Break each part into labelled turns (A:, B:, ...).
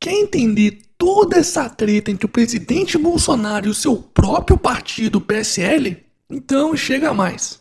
A: Quer entender toda essa treta entre o presidente Bolsonaro e o seu próprio partido, PSL? Então chega mais.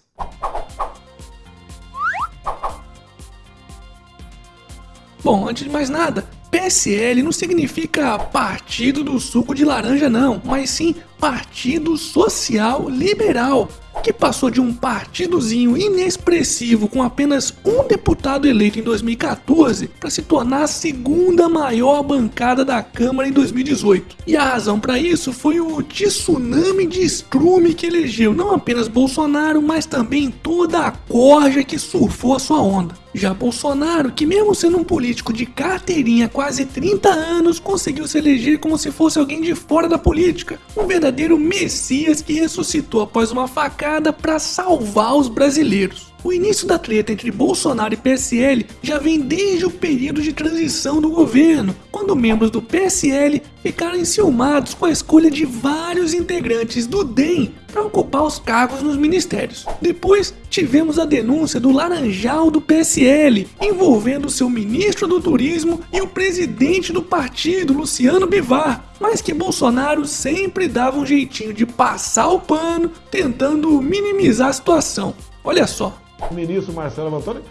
A: Bom, antes de mais nada, PSL não significa Partido do Suco de Laranja não, mas sim Partido Social Liberal, que passou de um partidozinho inexpressivo com apenas um deputado eleito em 2014 para se tornar a segunda maior bancada da Câmara em 2018. E a razão para isso foi o tsunami de estrume que elegeu não apenas Bolsonaro, mas também toda a corja que surfou a sua onda. Já Bolsonaro, que mesmo sendo um político de carteirinha há quase 30 anos, conseguiu se eleger como se fosse alguém de fora da política, um verdadeiro messias que ressuscitou após uma facada para salvar os brasileiros. O início da treta entre Bolsonaro e PSL já vem desde o período de transição do governo, quando membros do PSL ficaram enciumados com a escolha de vários integrantes do DEM para ocupar os cargos nos ministérios. Depois tivemos a denúncia do Laranjal do PSL, envolvendo seu ministro do Turismo e o presidente do partido, Luciano Bivar, mas que Bolsonaro sempre dava um jeitinho de passar o pano, tentando minimizar a situação. Olha só,
B: o ministro Marcelo Antônio,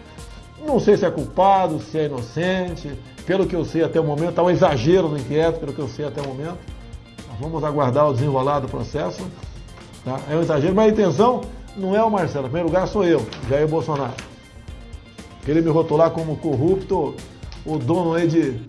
B: não sei se é culpado, se é inocente, pelo que eu sei até o momento, está um exagero no inquérito, pelo que eu sei até o momento. Vamos aguardar o desenrolar do processo. Tá? É um exagero, mas a intenção não é o Marcelo, em primeiro lugar sou eu, Jair Bolsonaro. Ele me rotular como corrupto, o dono aí de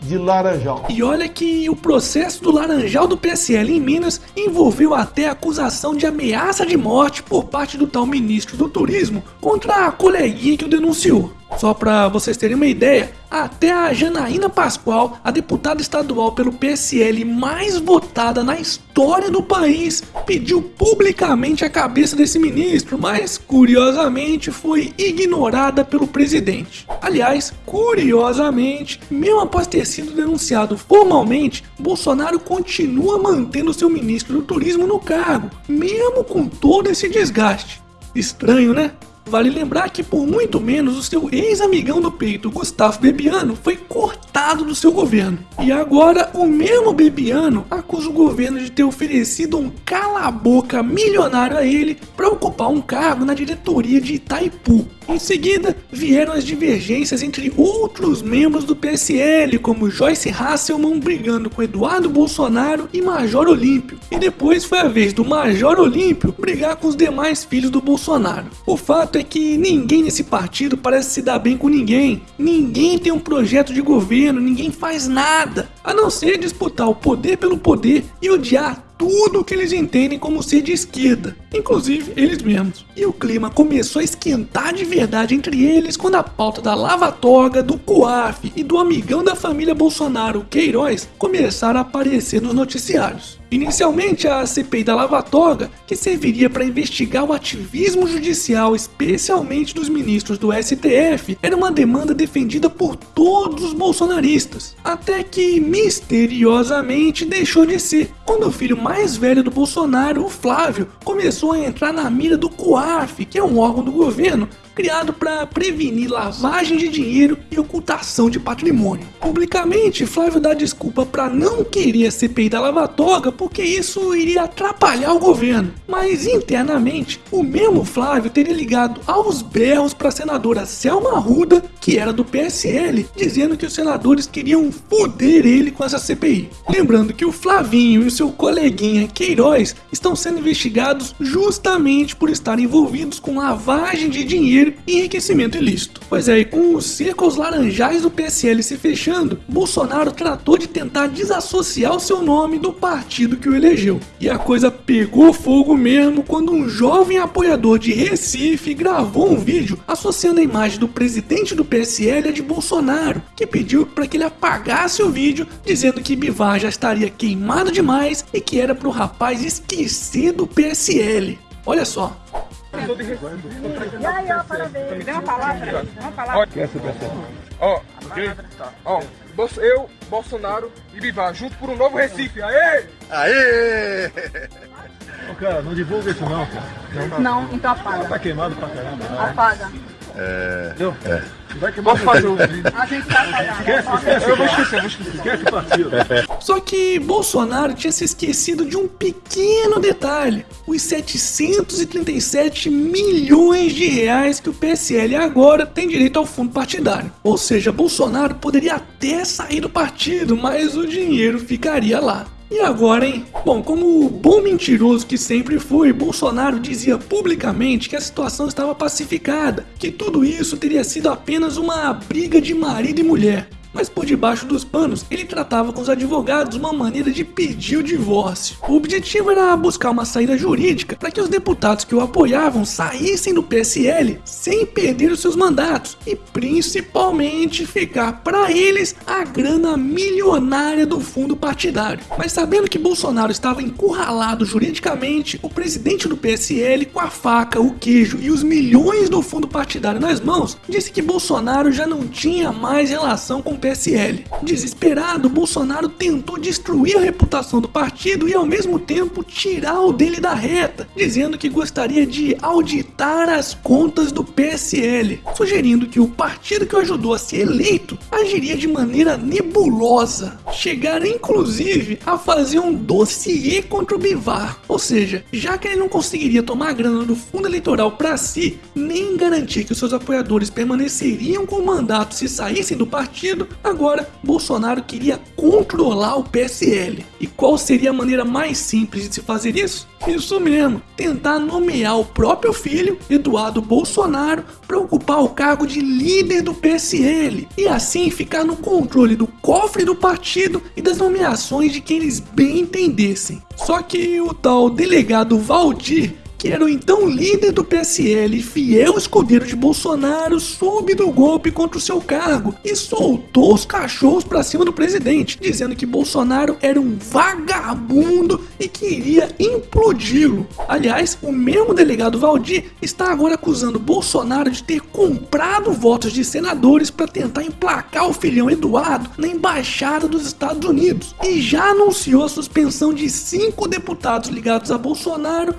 B: de Laranjal.
A: E olha que o processo do Laranjal do PSL em Minas envolveu até acusação de ameaça de morte por parte do tal ministro do Turismo contra a coleguinha que o denunciou. Só para vocês terem uma ideia, até a Janaína Pascoal, a deputada estadual pelo PSL mais votada na história do país, pediu publicamente a cabeça desse ministro, mas curiosamente foi ignorada pelo presidente. Aliás, curiosamente, mesmo após ter sido denunciado formalmente, Bolsonaro continua mantendo seu ministro do turismo no cargo, mesmo com todo esse desgaste. Estranho, né? Vale lembrar que por muito menos o seu ex-amigão do peito, Gustavo Bebiano, foi cortado do seu governo. E agora o mesmo Bebiano acusa o governo de ter oferecido um cala-boca milionário a ele para ocupar um cargo na diretoria de Itaipu. Em seguida, vieram as divergências entre outros membros do PSL, como Joyce Hasselman brigando com Eduardo Bolsonaro e Major Olímpio. E depois foi a vez do Major Olímpio brigar com os demais filhos do Bolsonaro. O fato é que ninguém nesse partido parece se dar bem com ninguém. Ninguém tem um projeto de governo, ninguém faz nada, a não ser disputar o poder pelo poder e odiar tudo que eles entendem como ser de esquerda, inclusive eles mesmos. E o clima começou a esquentar de verdade entre eles quando a pauta da Lava Toga, do COAF e do amigão da família Bolsonaro, Queiroz, começaram a aparecer nos noticiários. Inicialmente, a CPI da Lava Toga, que serviria para investigar o ativismo judicial, especialmente dos ministros do STF, era uma demanda defendida por todos os bolsonaristas, até que misteriosamente deixou de ser, quando o filho mais velho do Bolsonaro, o Flávio, começou a entrar na mira do COAF, que é um órgão do governo criado para prevenir lavagem de dinheiro e ocultação de patrimônio. Publicamente, Flávio dá desculpa para não querer a CPI da Lava Toga porque isso iria atrapalhar o governo. Mas internamente, o mesmo Flávio teria ligado aos berros para a senadora Selma Arruda, que era do PSL, dizendo que os senadores queriam foder ele com essa CPI. Lembrando que o Flavinho e seu coleguinha Queiroz estão sendo investigados justamente por estarem envolvidos com lavagem de dinheiro e enriquecimento ilícito. Pois é, e com os círculos laranjais do PSL se fechando, Bolsonaro tratou de tentar desassociar o seu nome do partido que o elegeu. E a coisa pegou fogo mesmo quando um jovem apoiador de Recife gravou um vídeo associando a imagem do presidente do PSL a de Bolsonaro, que pediu para que ele apagasse o vídeo, dizendo que Bivar já estaria queimado demais e que era para o rapaz esquecer do PSL. Olha só,
C: e aí, ó, parabéns. Me dê uma palavra. Uma palavra. Quer ser
D: Ó, ok? Ó, eu, Bolsonaro e Bivar, junto por um novo Recife. Aê!
B: Aê! Ô, cara, não divulga isso não,
C: cara. Não, então apaga.
B: Tá queimado pra caramba.
C: Apaga.
B: É... Deu? É.
D: Vamos fazer o vídeo.
C: A gente vai pagar.
D: Eu vou esquecer, eu vou esquecer.
A: Só que Bolsonaro tinha se esquecido de um pequeno detalhe: os 737 milhões de reais que o PSL agora tem direito ao fundo partidário. Ou seja, Bolsonaro poderia até sair do partido, mas o dinheiro ficaria lá. E agora, hein? Bom, como o bom mentiroso que sempre foi, Bolsonaro dizia publicamente que a situação estava pacificada, que tudo isso teria sido apenas uma briga de marido e mulher. Mas por debaixo dos panos, ele tratava com os advogados uma maneira de pedir o divórcio. O objetivo era buscar uma saída jurídica para que os deputados que o apoiavam saíssem do PSL sem perder os seus mandatos e principalmente ficar para eles a grana milionária do fundo partidário. Mas sabendo que Bolsonaro estava encurralado juridicamente, o presidente do PSL com a faca, o queijo e os milhões do fundo partidário nas mãos, disse que Bolsonaro já não tinha mais relação com PSL. Desesperado, Bolsonaro tentou destruir a reputação do partido e ao mesmo tempo tirar o dele da reta, dizendo que gostaria de auditar as contas do PSL, sugerindo que o partido que o ajudou a ser eleito agiria de maneira nebulosa, chegar inclusive a fazer um dossiê contra o Bivar, ou seja, já que ele não conseguiria tomar a grana do fundo eleitoral para si, nem garantir que os seus apoiadores permaneceriam com o mandato se saíssem do partido, agora Bolsonaro queria controlar o PSL. E qual seria a maneira mais simples de se fazer isso? Isso mesmo, tentar nomear o próprio filho, Eduardo Bolsonaro, para ocupar o cargo de líder do PSL e assim ficar no controle do cofre do partido e das nomeações de quem eles bem entendessem. Só que o tal delegado Valdir que era o então líder do PSL fiel escudeiro de Bolsonaro, soube do golpe contra o seu cargo e soltou os cachorros para cima do presidente, dizendo que Bolsonaro era um vagabundo e queria implodi-lo. Aliás, o mesmo delegado Valdir está agora acusando Bolsonaro de ter comprado votos de senadores para tentar emplacar o filhão Eduardo na embaixada dos Estados Unidos e já anunciou a suspensão de cinco deputados ligados a Bolsonaro,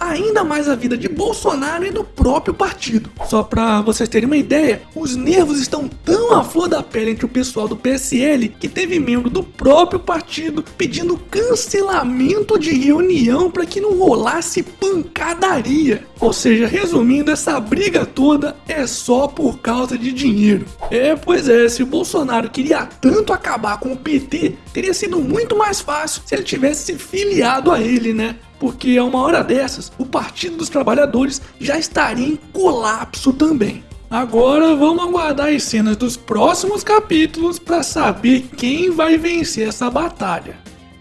A: ainda mais a vida de Bolsonaro e do próprio partido. Só para vocês terem uma ideia, os nervos estão tão à flor da pele entre o pessoal do PSL que teve membro do próprio partido pedindo cancelamento de reunião para que não rolasse pancadaria. Ou seja, resumindo, essa briga toda é só por causa de dinheiro. É, pois é, se o Bolsonaro queria tanto acabar com o PT, teria sido muito mais fácil se ele tivesse se filiado a ele, né? Porque a uma hora dessas o Partido dos Trabalhadores já estaria em colapso também. Agora vamos aguardar as cenas dos próximos capítulos para saber quem vai vencer essa batalha.